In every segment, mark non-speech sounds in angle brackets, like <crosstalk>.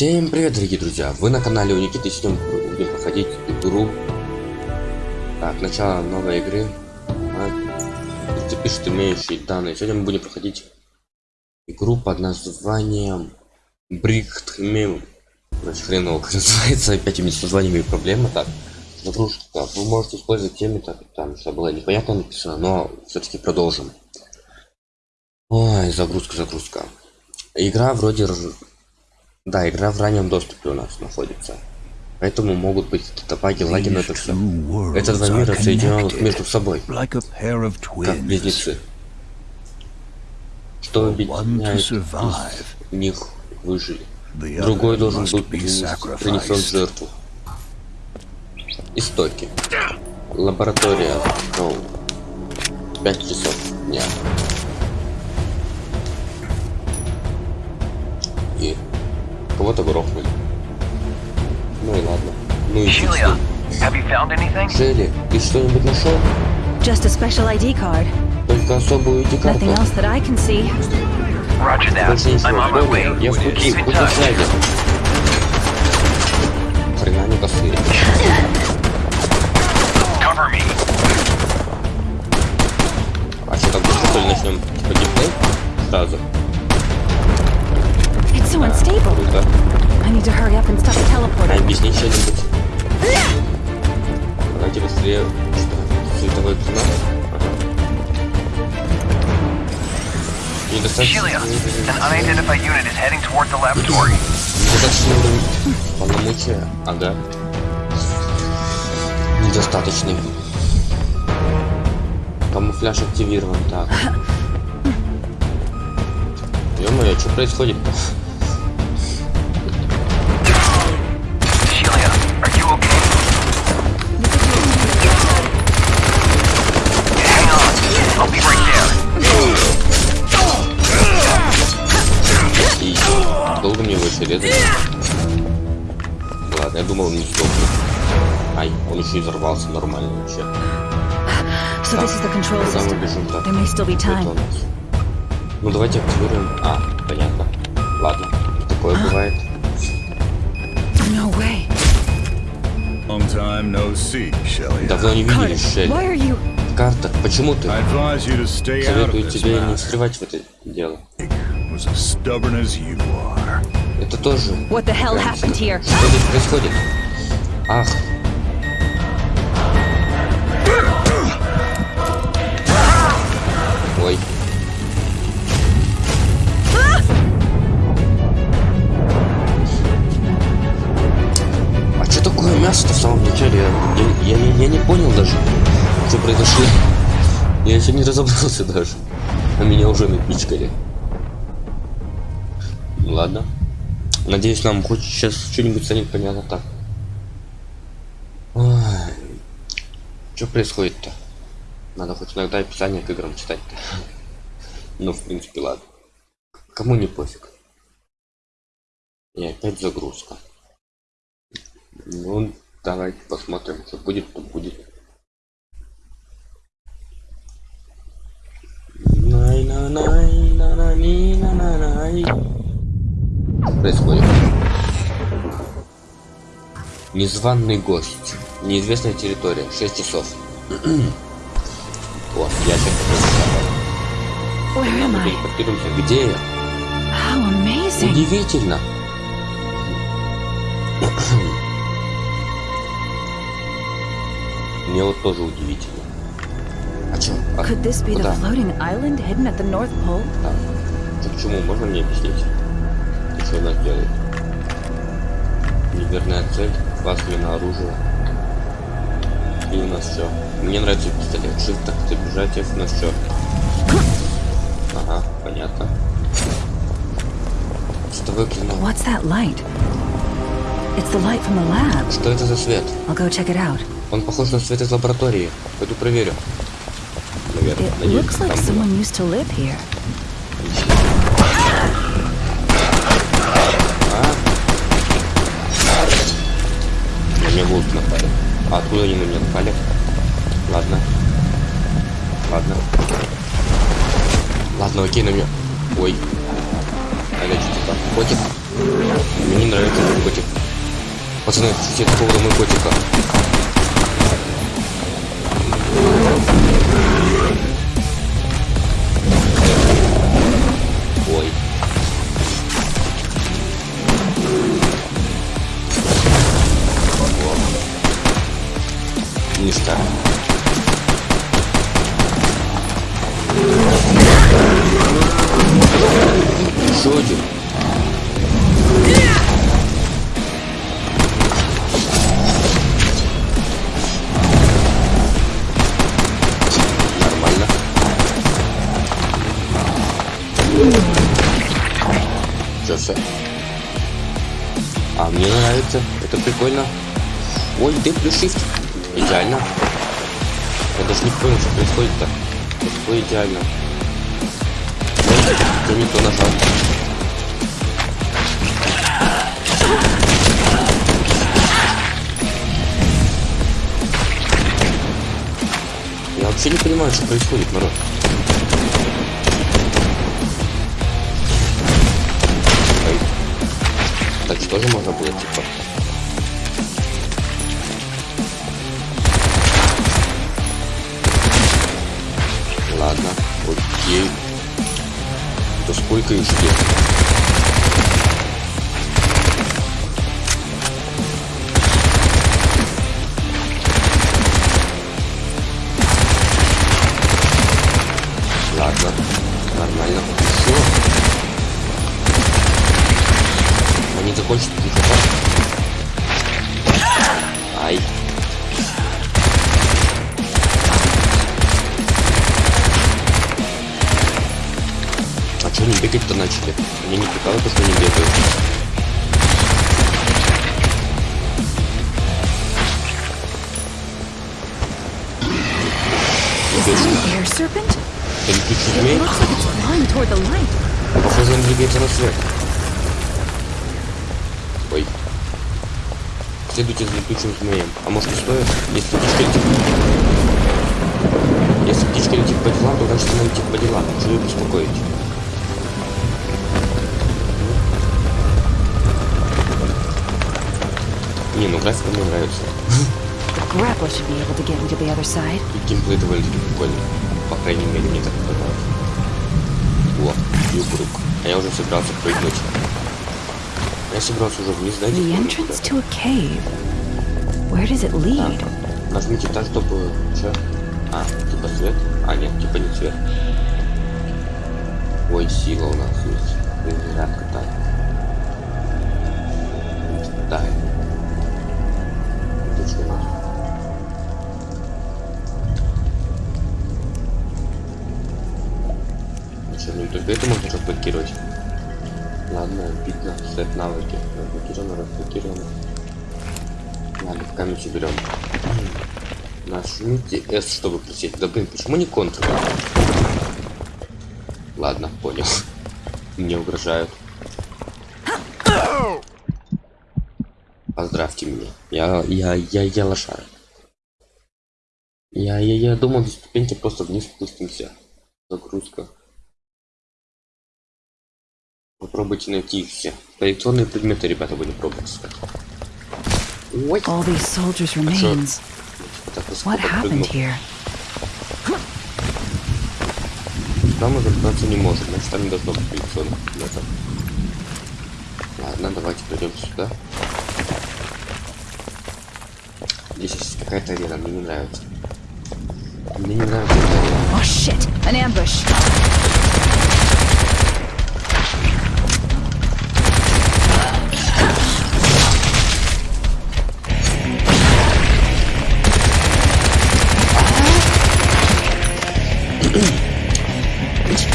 Всем привет, дорогие друзья! Вы на канале у Никиты, сегодня будем проходить игру. Так, начало новой игры. А, ты пишет имеющие данные. Сегодня мы будем проходить игру под названием Брикхтмем. Значит, хреново как <laughs> называется, опять с названиями проблема. Так, загрузка. Вы можете использовать теми, так, там что было непонятно написано, но все-таки продолжим. Ой, загрузка, загрузка. Игра вроде да, игра в раннем доступе у нас находится. Поэтому могут быть какие-то баги, лаги, но это все. Это два мира соединенных между собой, как близнецы. Что объединяет из них выжили. Другой должен быть принесен жертву. Истоки. Лаборатория. Ну, 5 часов дня. И кого-то грохнули. Ну и ладно. Ну и Julia, have you found anything? Шелли, ты что-нибудь нашел? Just a special ID card. Только особую ID-карту? Nothing else that I can see. Roger that. Больше ничего. I'm on my way. Я в пути, будь на touch. связи. Хрена не косые. Cover me. А что, так быстро, что ли, начнем типа геймплей? Сразу. So unstable. Круто. I need to hurry up and stop the teleporter. объясни что-нибудь. Давайте быстрее. Что? Световой? Ага. Недостаточно... Julia, an unidentified unit is heading toward the laboratory. Недостаточный уровень полномочия. Ага. Недостаточный. Камуфляж активирован. Так. <laughs> Ё-моё, что происходит-то? Резать? Ладно, я думал, он не сдохнет. Ай, он еще и взорвался нормально вообще. So control Куда мы бежим так? There may still be Это у time. нас. Ну давайте активируем. А, понятно. Ладно, такое бывает. No way. Long time no see, Shelley. Давно не виделись, Шелли. Картер, почему ты? Советую тебе не встревать в это дело. As stubborn as you are. Это тоже... What the hell happened here? Что здесь происходит? Ах. Ой. А что такое мясо-то в самом начале? Я, я, я- я не понял даже, что произошло. Я еще не разобрался даже. А меня уже напичкали. Ладно. Надеюсь, нам хоть сейчас что-нибудь станет понятно так. Что происходит-то? Надо хоть иногда описание к играм читать-то. Ну, в принципе, ладно. Кому не пофиг. И опять загрузка. Ну, давайте посмотрим, что будет, то будет. Най-на-най-на-на-ни-на-на-най. Что происходит? Незваный гость. Неизвестная территория. 6 часов. <clears throat> Вот, я сейчас телепортируемся. Где я? Удивительно. <clears throat> Мне вот тоже удивительно. А чё? А Could this be the floating island hidden at the North Pole? Так. Чё, к чему? Можно мне объяснить? Она делает? Неверная цель, классное оружие. И у нас все. Мне нравится пистолет. Shift так бежать, F у нас все. Ага, понятно. Что выглянуло? What's that light? It's the light from the lab. Что это за свет? I'll go check it out. Он похож на свет из лаборатории. Пойду проверю. Наверное, It надеюсь, looks like someone used to live here. Волки напали. А откуда они на меня напали? Ладно. Ладно. Ладно, окей, на меня. Ой. А это что там? Котик? Мне не нравится этот котик. Пацаны, шутите по поводу моего котика. Мне нравится. Это прикольно. Ой, ты плюс shift. Идеально. Я даже не понял, что происходит-то. Такое идеально. Ой, я не то нажал. Я вообще не понимаю, что происходит, народ. Так что же можно было, типа? Ладно, окей. То сколько их ждет? Что они бегают. Это летучий змей? Похоже, он двигается на свет. Ой. Следуйте за летучим змеем. А может не стоит? Если птичка летит... Если птичка летит по делам, то значит она летит по делам. Что ее беспокоить? Не, ну графика мне нравится. И геймплей довольно-таки прикольный. По крайней мере, мне так показалось. О, юг А я уже собирался прыгнуть. Я собирался уже вниз, знаете? The entrance да. to a cave. Where does it lead? Нажмите так, чтобы... Че? А, типа свет? А, нет, типа не свет. Ой, сила у нас есть. Зарядка, так. Сет навыки. Разблокировано, разблокировано. Камень берем. Нажмите S, чтобы присесть. Да блин, почему не Ctrl? Ладно, понял. Мне угрожают. Поздравьте меня. Я, я, я, я лошара. Я, я, я думал, без ступеньки просто вниз спустимся. Загрузка. Попробуйте найти их все. Коллекционные предметы, ребята, будем пробовать искать. Ой. All these soldiers' remains. Так, высоко What happened here? Там мы забраться не можем, значит там не должно быть коллекционных предметов. Ладно, давайте пойдем сюда. Здесь есть какая-то арена, мне не нравится. Мне не нравится эта арена. Oh shit! An ambush!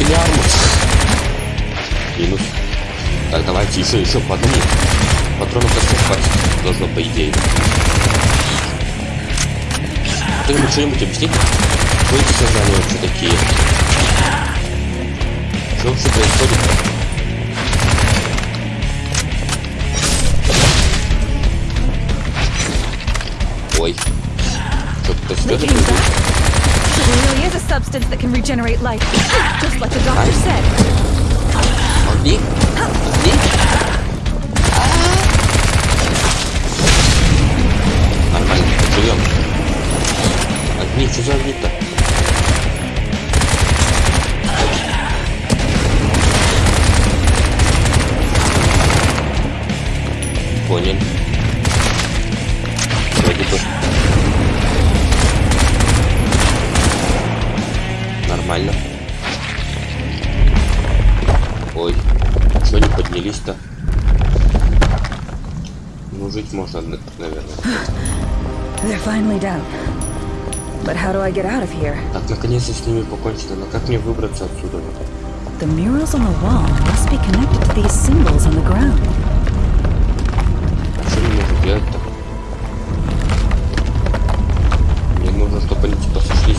Пилярмус. Минус. Так, давайте еще, еще по одному. Патронов достать хватит. Должно, по идее. Кто-нибудь что-нибудь объяснить? Кто эти создания вообще такие? Что вообще происходит? Ой. Что-то They There really is a substance that can regenerate life, just like the doctor said. Me? Me? Нормально, живем. Огни, что за огни-то? Понял. Можно, на- наверное. They're finally down. But how do I get out of here? Так, наконец-то с ними покончено. Но как мне выбраться отсюда? The murals on the wall must be connected to these symbols on the ground. А что мне нужно делать-то? Мне нужно, чтобы они типа сошлись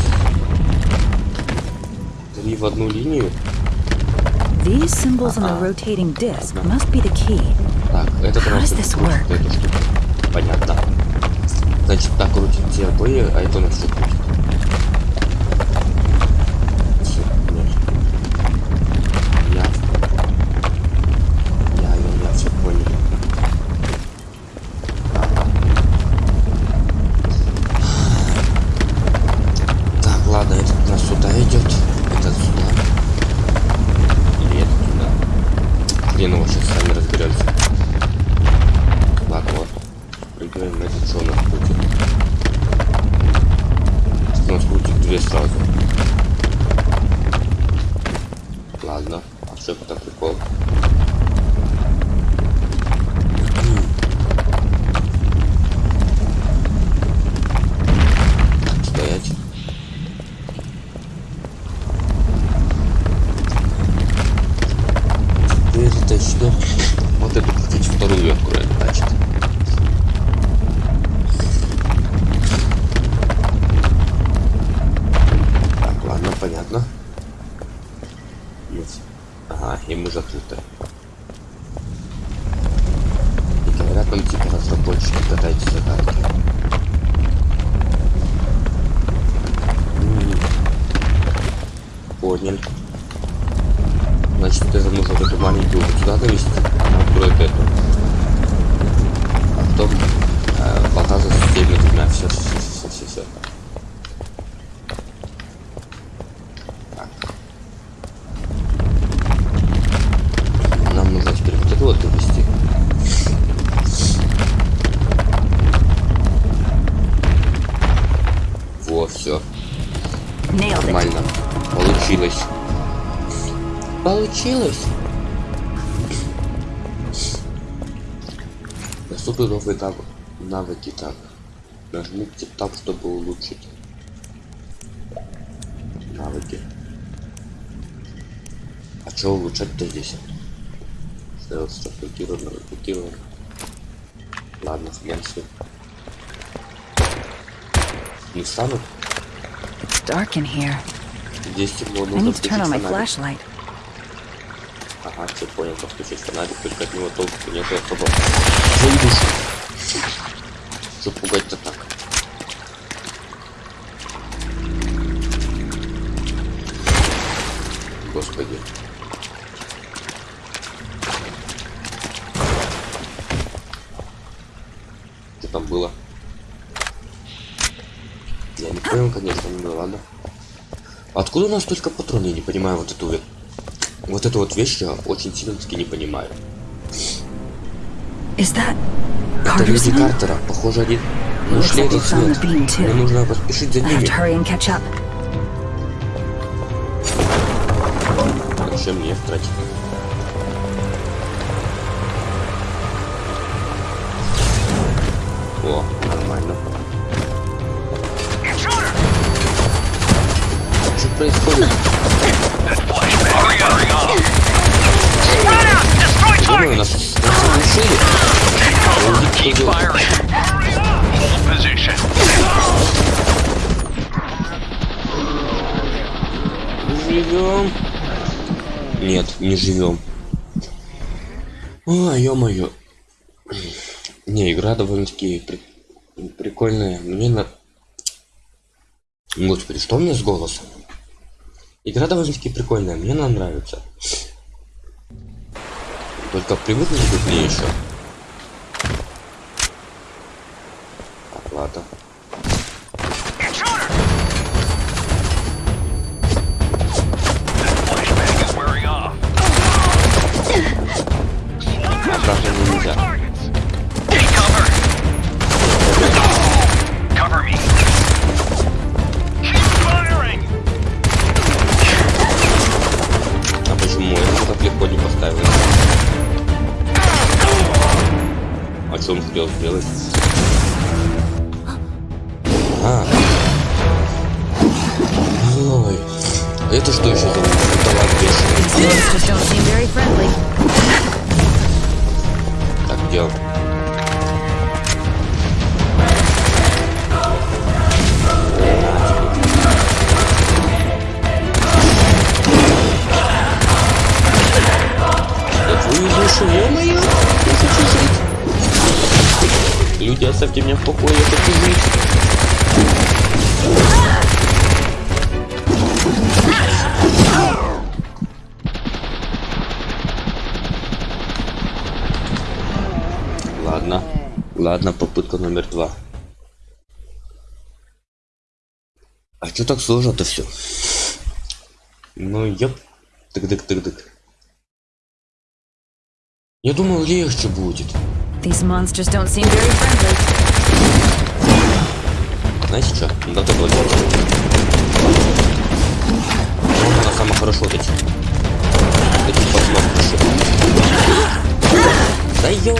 три в одну линию. These symbols on the Uh-huh. rotating disc must be the key. Так, это How does this work? эту штуку. Понятно. Значит, так крутит те обои, а это у нас что крутит? Всё, нет. Я. Я, я, я все понял. Так, ладно, этот у нас сюда идет. Этот сюда. Или этот туда. Хрен его сейчас сами разберемся. Ладно, вот. Прыгаем на этот, что у нас крутит. У нас крутит две сразу. Ладно. А что это прикол? Улучшить. Навыки. А что улучшать-то здесь? Сделать блокировано, блокировано. Ладно, хрен с ним. Не станут? It's dark in here. Здесь темно, I нужно need to turn on my включить фонарик. flashlight. Ага, все понял, как включить фонарик, только от него толку нету особо. Что пугать-то так? Господи. Что там было? Я не понял, конечно, ну ладно. Откуда у нас только патроны? Я не понимаю вот эту вот вот эту вот вещь я очень сильно таки не понимаю. Это люди? Картера, похоже, они they этот found след. Мне нужно поспешить за ними. To hurry and catch up. Зачем мне тратить? О, нормально. Intruder! Что происходит? Hurry up! Hurry up! Run out! Destroy Думаю, target! нас, нас оглушили. Увидеть, кто делает. Hold position. Живем. Нет, не живем. Ой, ё-моё. Не, игра довольно-таки при- прикольная. Мне на... Господи, что у меня с голосом? Игра довольно-таки прикольная, мне она нравится. Только привыкнуть к ней еще. Так, ладно. сражение нельзя. А почему я так легко не поставил? А что он успел сделать? А. Ой. А это что еще за талант бешеный? Жить! Люди, оставьте меня в покое, я хочу жить! Ладно. Ладно, попытка номер два. А чё так сложно-то все? Ну, ёп. Тык-дык-тык-дык. Я думал, легче будет. These monsters don't seem very friendly. Знаете что? Да то Вот она самая хорошо вот эти. Таких пацанов пишет. Да ё...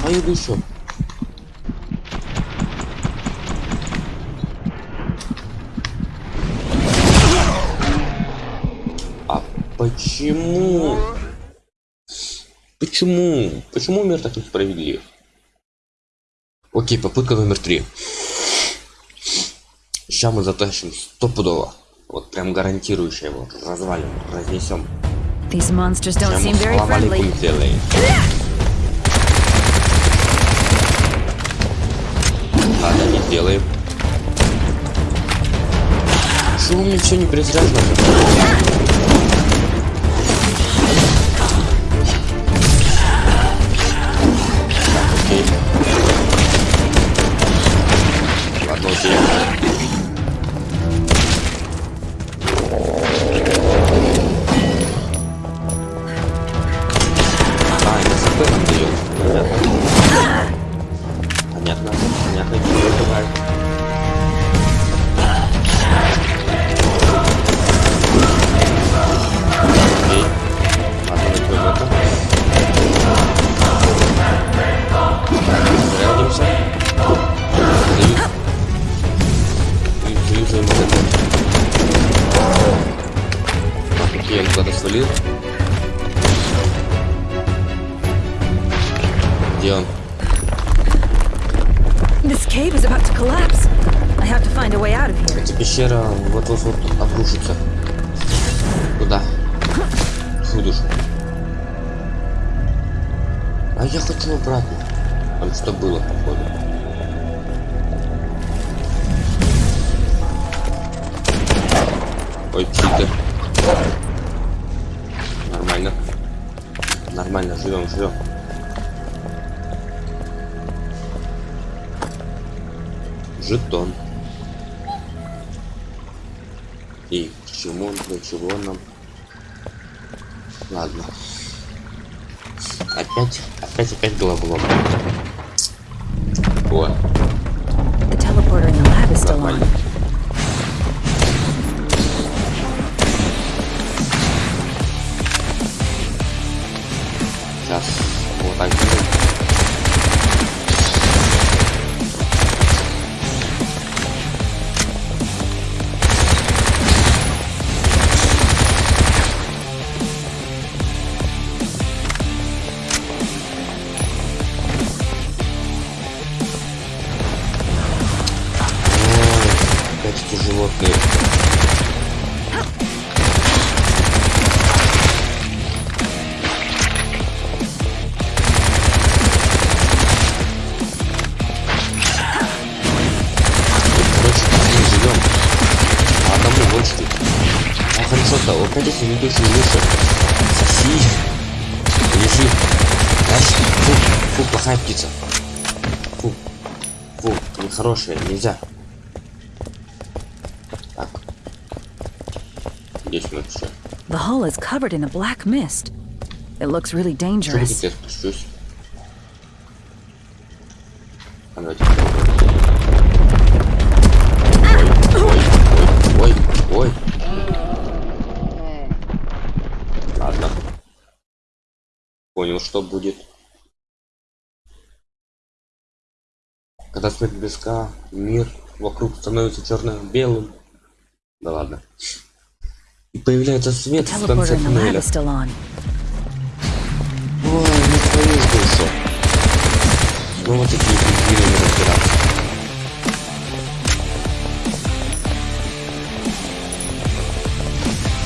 Твою душу. Почему? Почему? Почему мир так несправедлив? Окей, попытка номер три. Сейчас мы затащим стопудово. Вот прям гарантирующее его. Развалим, разнесем. These monsters don't seem very friendly. Ладно, не сделаем. Что у меня все не презряжно? Опять, опять, опять головолом. О, The teleporter in the lab is still нормально. on. Сейчас вот так нехорошая, нельзя. Так. Здесь мы все. The hull is covered in a black mist. It looks really dangerous. я спущусь? А, давайте. Ой, ой, ой, ой, ой. Ладно. Понял, что будет. Когда смерть близка, мир вокруг становится черно-белым. Да ладно. И появляется свет в конце туннеля. Ой, не твою душу. Снова такие пингвины разбираться.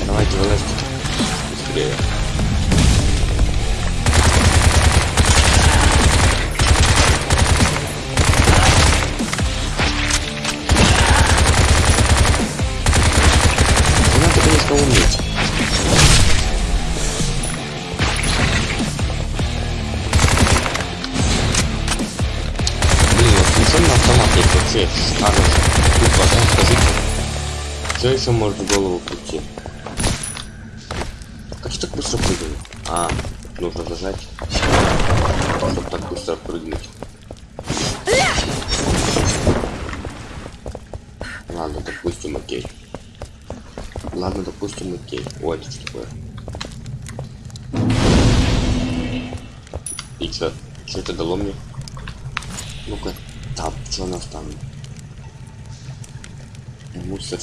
Давайте вылазьте. Быстрее. Что еще может в голову прийти? Как я так быстро прыгаю? А, нужно зажать. Чтобы так быстро прыгнуть. Ладно, допустим, окей. Ладно, допустим, окей. Ой, это что такое? И чё? Чё это дало мне? Ну-ка, там, что у нас там? Мусор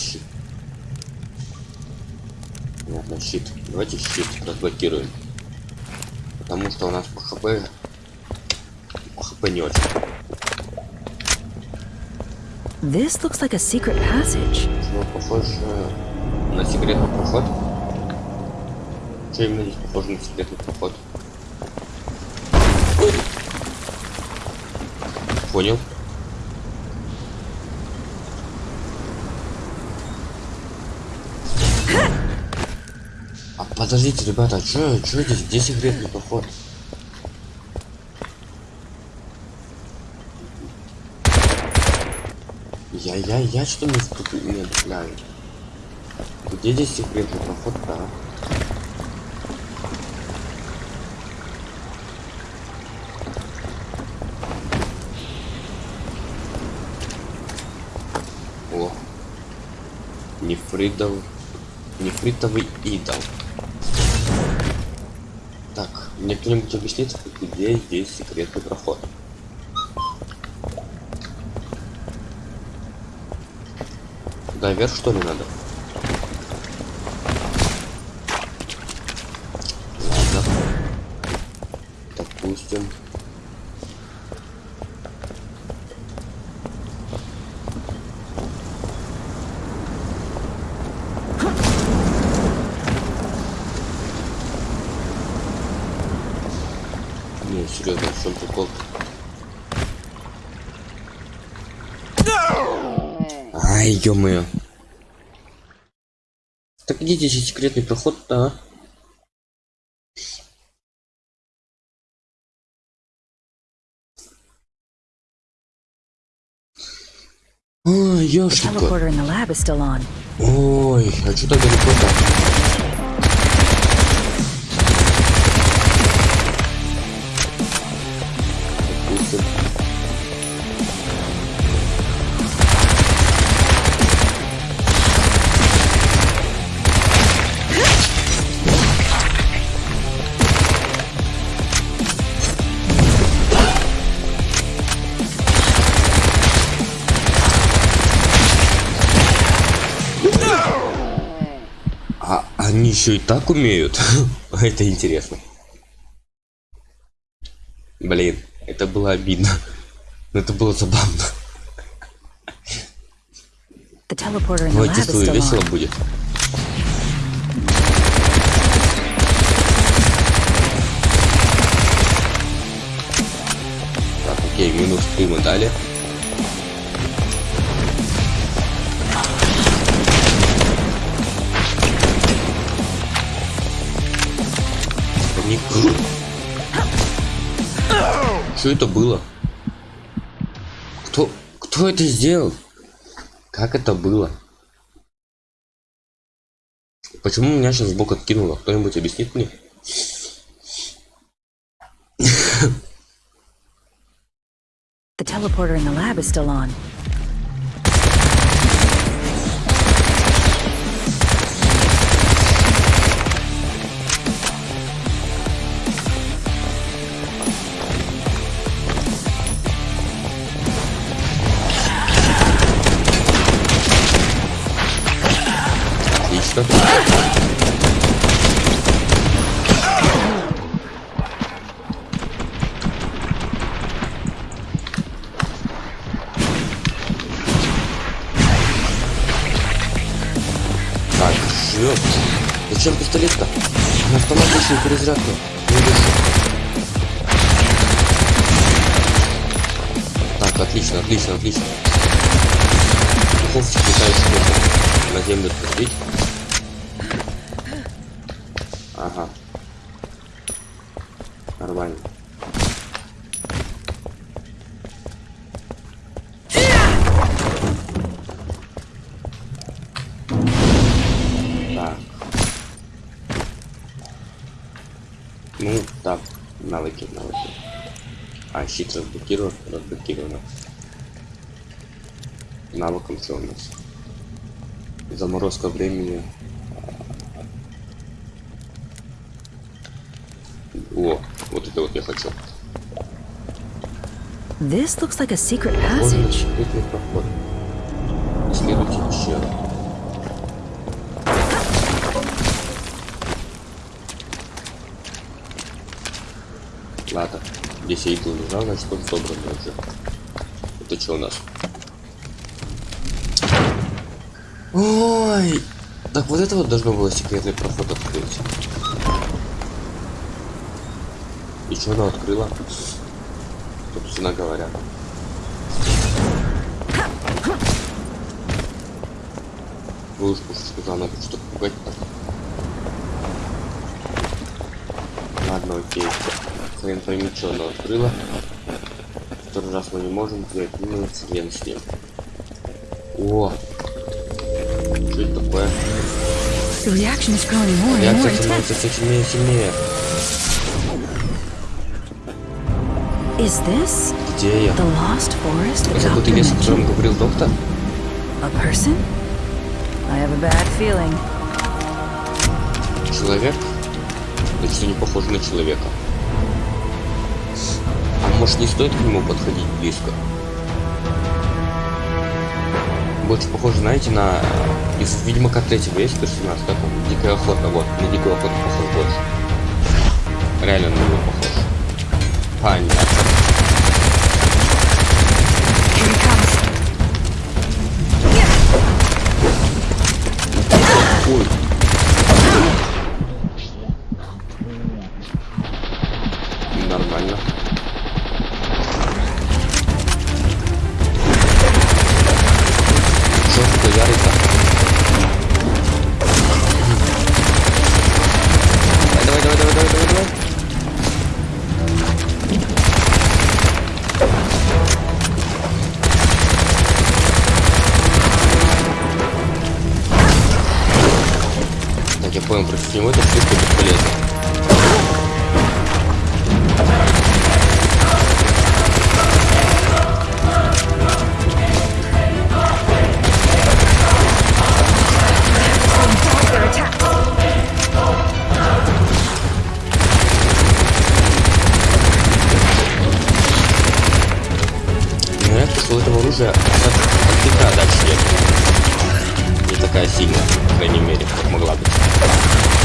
щит. Наверное, щит. Давайте щит разблокируем. Потому что у нас по хп... По хп не очень. This looks like a secret passage. Чего похоже на секретный проход? Что именно здесь похоже на секретный проход? Понял. А подождите, ребята, а чё, чё здесь? Где секретный проход? Я, я, я что не вступ- не отдупляю? Где здесь секретный проход, да? О. Нефритов... Нефритовый идол. Мне кто-нибудь объяснит, где здесь секретный проход? Да, вверх что ли надо? Ладно. Допустим. Не, серьезно, в чем прикол? Ай, ё-моё. Так где здесь секретный проход-то, а? Ой, ёшки. Ой, а что так далеко-то? Еще и так умеют? <laughs> это интересно. Блин, это было обидно. Но это было забавно. Still весело будет. Так, окей, минус 3 мы дали. Что это было? Кто, кто это сделал? Как это было? Почему меня сейчас сбоку откинуло? Кто-нибудь объяснит мне? The teleporter in the lab is still on. Автоматичную перезарядку. Так, отлично, отлично, отлично. Духовчик летающий на землю посадить. Ага. Нормально. Щит разблокирован, разблокировано. Навыком что у нас? Заморозка времени. О, вот это вот я хочу. This looks like a secret passage. секретный здесь я иду лежал, значит он собран уже. Это что у нас? Ой, так вот это вот должно было секретный проход открыть. И что она открыла? Собственно говоря. Вы уж пушечку за ногу, что пугать Хрен пойми, что она открыла. Второй раз мы не можем взять, ну, хрен с ним. О! Что это такое? Реакция становится все сильнее и сильнее. Is this Где я? the lost forest Это тот лес, о котором говорил доктор? A person? I have a bad feeling. Человек? Это что не похоже на человека. Может не стоит к нему подходить близко? Больше похоже, знаете, на... Из Ведьмака третьего есть персонаж, как он? Дикая охота, вот. На дикую охоту похож больше. Реально на него похож. Понятно. Что у этого оружия от, пика дальше. Не такая сильная, по крайней мере, как могла быть.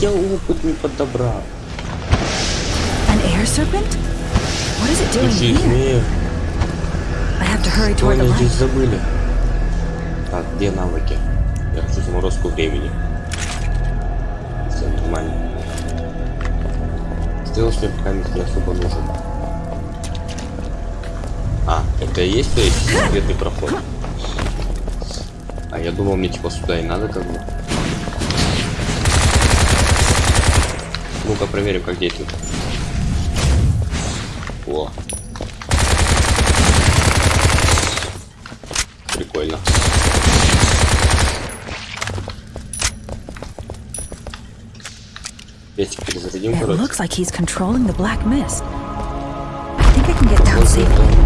Я, опыт не подобрал. An air serpent? What is it doing here? I have to hurry toward the они здесь light. забыли? Так, где навыки? Я хочу заморозку времени. Все нормально. Стрелочный механик не особо нужен. А, это и есть то есть секретный проход? А я думал, мне типа сюда и надо как бы. Ну-ка проверим, как действует. О. Прикольно. Пестик перезарядим, короче. looks like he's controlling the black mist. I think I can get down safely.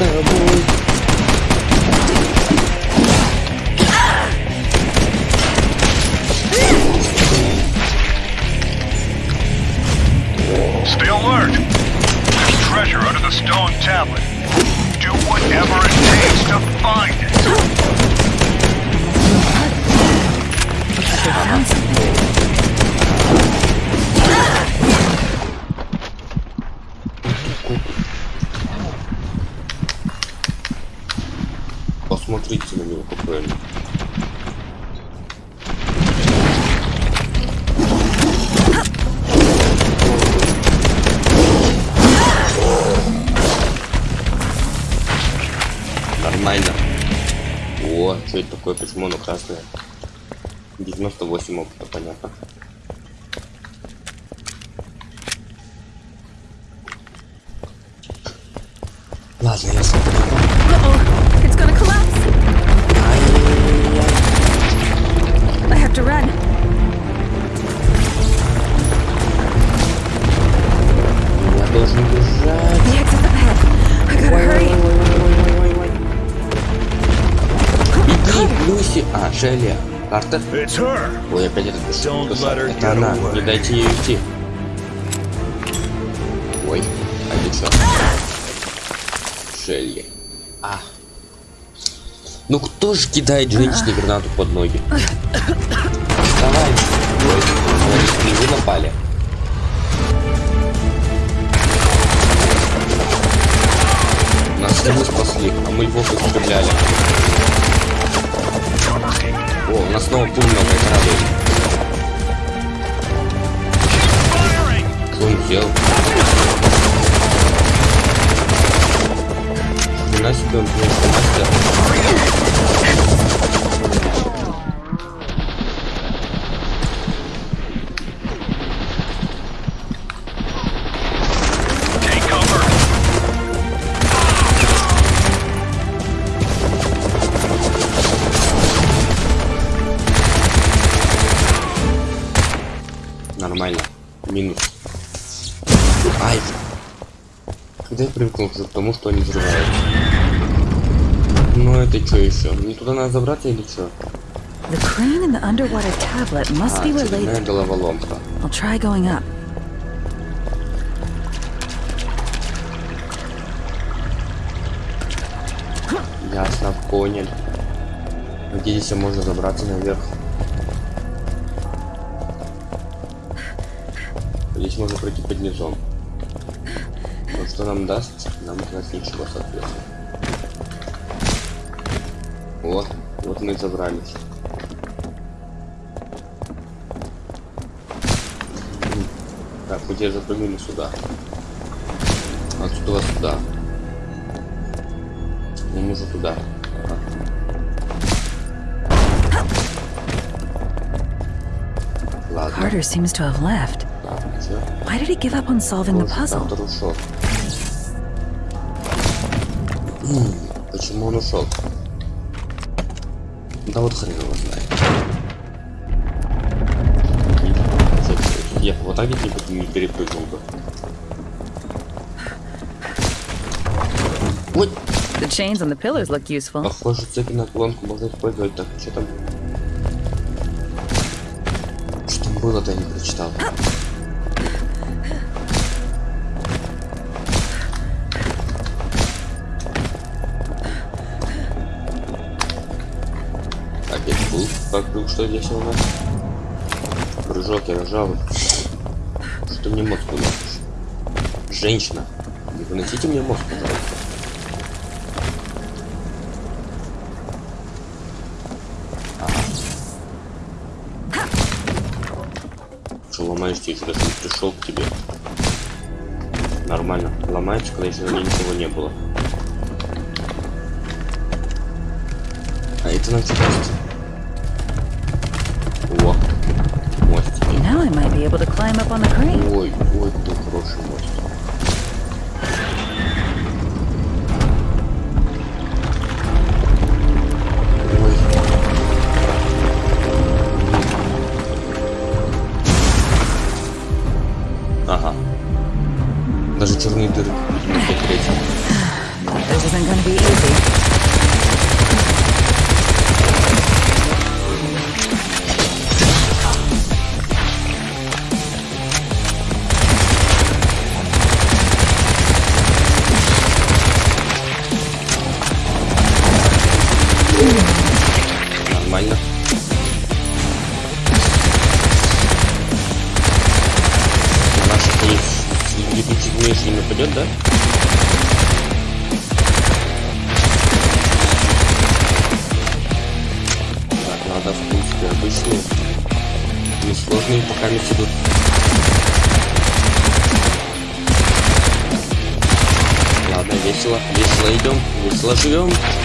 Мы с что это такое? Почему оно красное? 98 опыта, понятно. Ладно, я смотрю. Uh-oh! It's Люси. А, Шелли. Картер. Ой, опять этот душа. Это она. Не дайте ей уйти. Ой, а что? Шелли. А. Ну кто же кидает женщине гранату под ноги? Давай. Ой, смотри, вы напали. Нас мы спасли, а мы львов истребляли. О, у нас снова пуль много, это радует. Что он сделал? Хрена себе он конечно мастер. Когда я привыкнул уже к тому, что они взрываются. Ну это что еще? Мне туда надо забраться или что? The crane and the underwater tablet must А, be очередная related. головоломка. I'll try going up. Ясно, понял. Где здесь можно забраться наверх? Здесь можно пройти под низом. Но что нам даст? Нам даст ничего, соответственно. Вот, вот мы и забрались. Так, мы теперь запрыгнули сюда. Отсюда сюда. Нам нужно туда. Ага. Ладно. Carter seems to have left. Why did he give up on solving the puzzle? Почему он ушел? Да вот хрен его знает. Я вот так где-нибудь не перепрыгнул бы. Ой, The chains on the pillars look useful. похоже, цепи на клонку можно использовать. Так, что там? Что там было-то, я не прочитал. Был вокруг, что здесь у нас? Прыжок я нажал. Что ты мне мозг выносишь? Женщина, не выносите мне мозг, пожалуйста. Что, ломать ломаешь, я еще даже не пришел к тебе. Нормально. Ломается, когда еще на ней ничего не было. А это нам что Now I might be able to climb up on the crane. Ой, ой, какой хороший мост. Ага. Даже черные дыры не закрыть.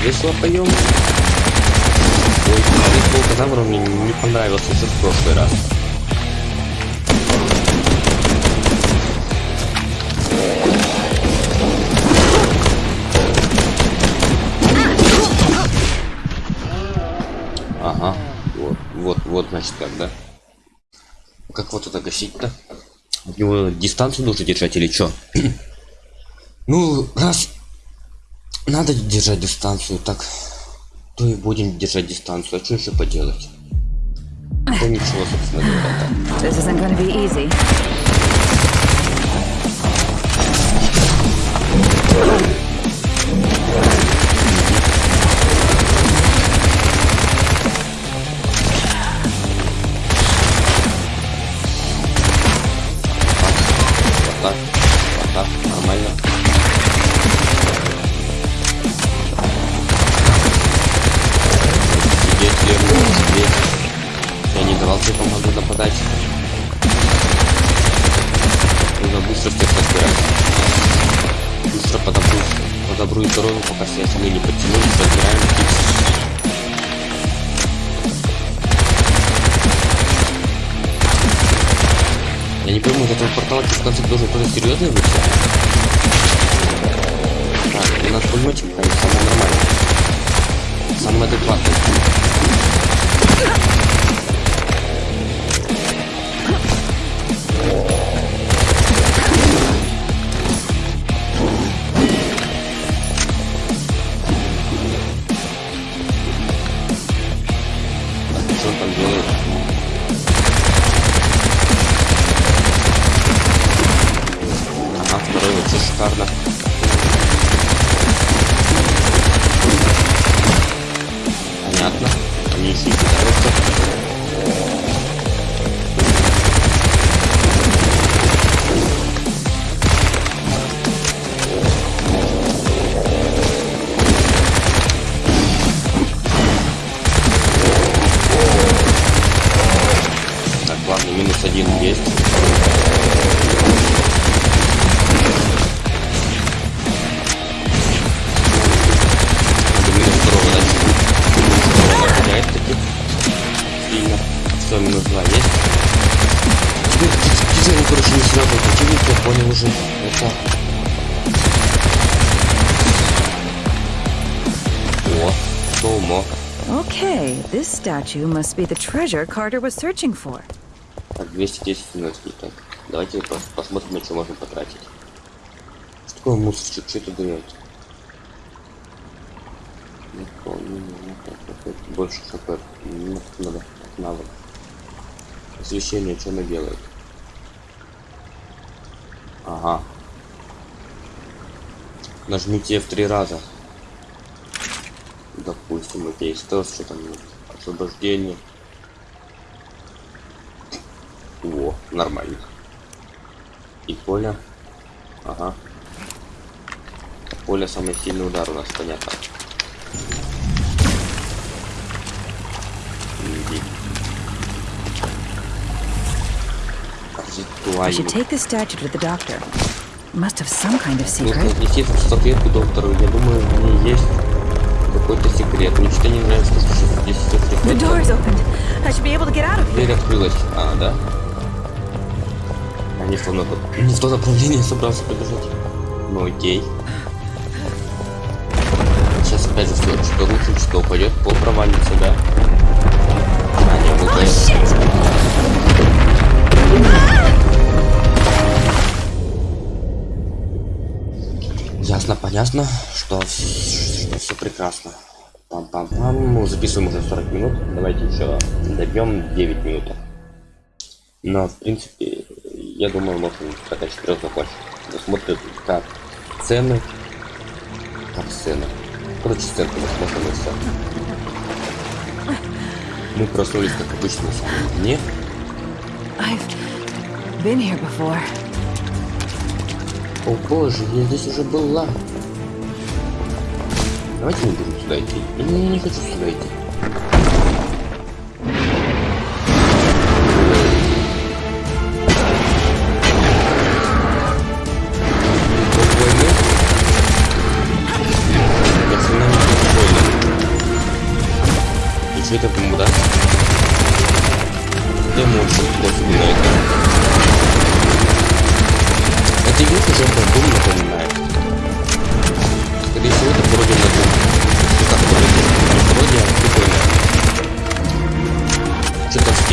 Весело поем. Ой, волкозавр мне не понравился еще в прошлый раз. Ага, вот, вот, вот, значит, как, да? Как вот это гасить-то? От него дистанцию нужно держать или что? <clears throat> ну, раз надо держать дистанцию, так то и будем держать дистанцию. А что еще поделать? <laughs> Ну ничего, собственно говоря, statue must be the treasure Carter was searching for. Так, 210 энергии. Так, давайте пос- посмотрим, что можно потратить. Что такое мусорчик? Что это дает? Вот это Больше хп. Ну, надо навык. Освещение, что оно делает? Ага. Нажмите F три раза. Допустим, окей, стелс, что там нет. Освобождение. О, нормально. И поле. Ага. Поле самый сильный удар у нас, понятно. I should take this statue to the doctor. Must have some kind of Нужно secret. отнести эту статуэтку доктору. Я думаю, в ней есть какой-то секрет. Мне что-то не нравится, что здесь все here. Дверь открылась. А, да? То, нап- <clears throat> не в то направление собрался побежать. Ну окей. Сейчас опять же все, что рухнет, что упадет, пол провалится, да? А, не, Oh выпадет. Ясно, понятно, что, все прекрасно. Пам-пам-пам. Мы записываем уже 40 минут. Давайте еще добьем 9 минут. Но, в принципе, я думаю, можем пока 4 закончить. Посмотрим, как цены. Как цены. Короче, сцены посмотрим и все. Мы проснулись, как обычно, на самом дне. I've been here before. О боже, я здесь уже была. Давайте не будем сюда идти. Я не, хочу сюда идти. Что это ему даст? Эмоции, пофигу на это. Это игрушка уже про Doom напоминает. Скорее всего, это пародия на Doom. Ну как пародия? Пародия, прикольная. Что-то в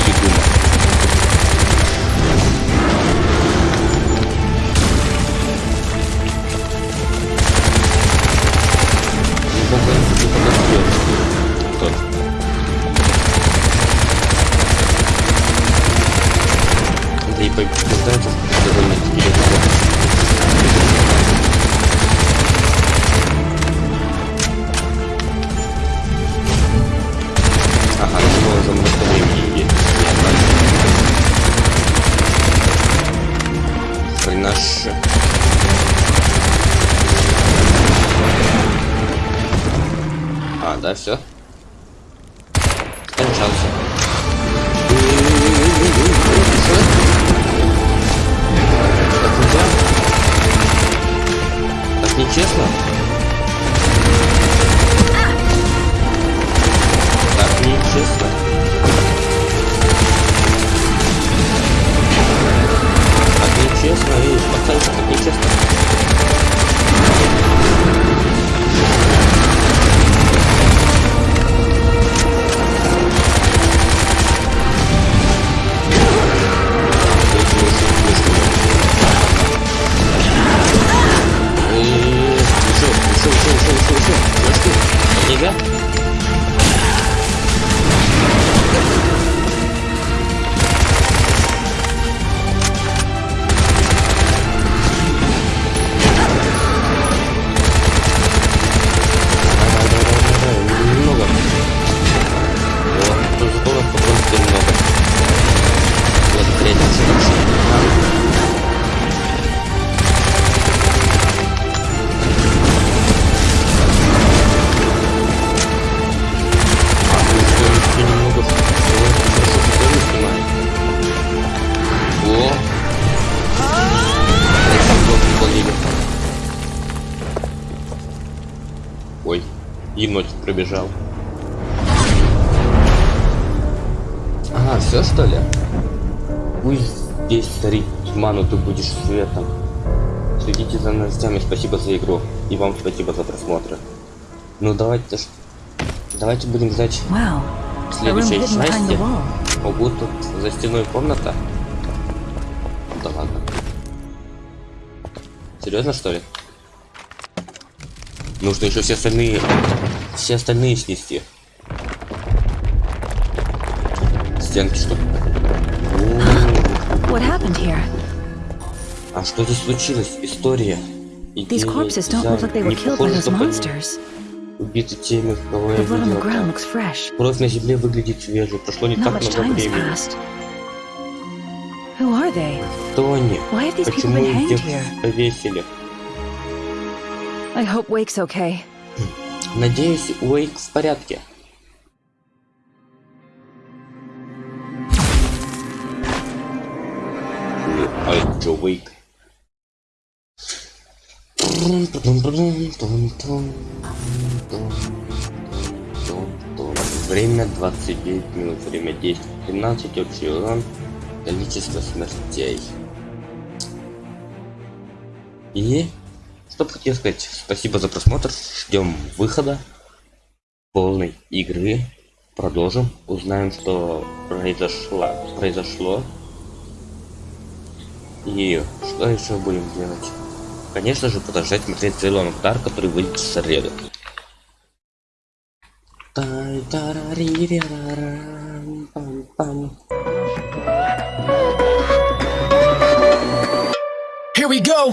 И вам спасибо за просмотр. Ну давайте. Давайте будем ждать Wow. Следующей части. Ого, тут за стеной комната. Да ладно. Серьезно что ли? Нужно еще все остальные, все остальные снести. Стенки чтобы. What happened here? А что здесь случилось? История. These corpses don't look like they were killed by those monsters. убиты теми, кого я видел. Кровь на земле выглядит свежей. Прошло не так много времени. Who are they? Кто они? Почему их here? повесили? I hope Wake's okay. Надеюсь, Уэйк в порядке. Джо Уэйк. Время 29 минут, время действия 13, общий урон, количество смертей. И что бы хотел сказать, спасибо за просмотр, ждем выхода полной игры, продолжим, узнаем, что произошло, произошло и что еще будем делать. Конечно же, продолжать смотреть целый удар, который выйдет в среду. Here we go.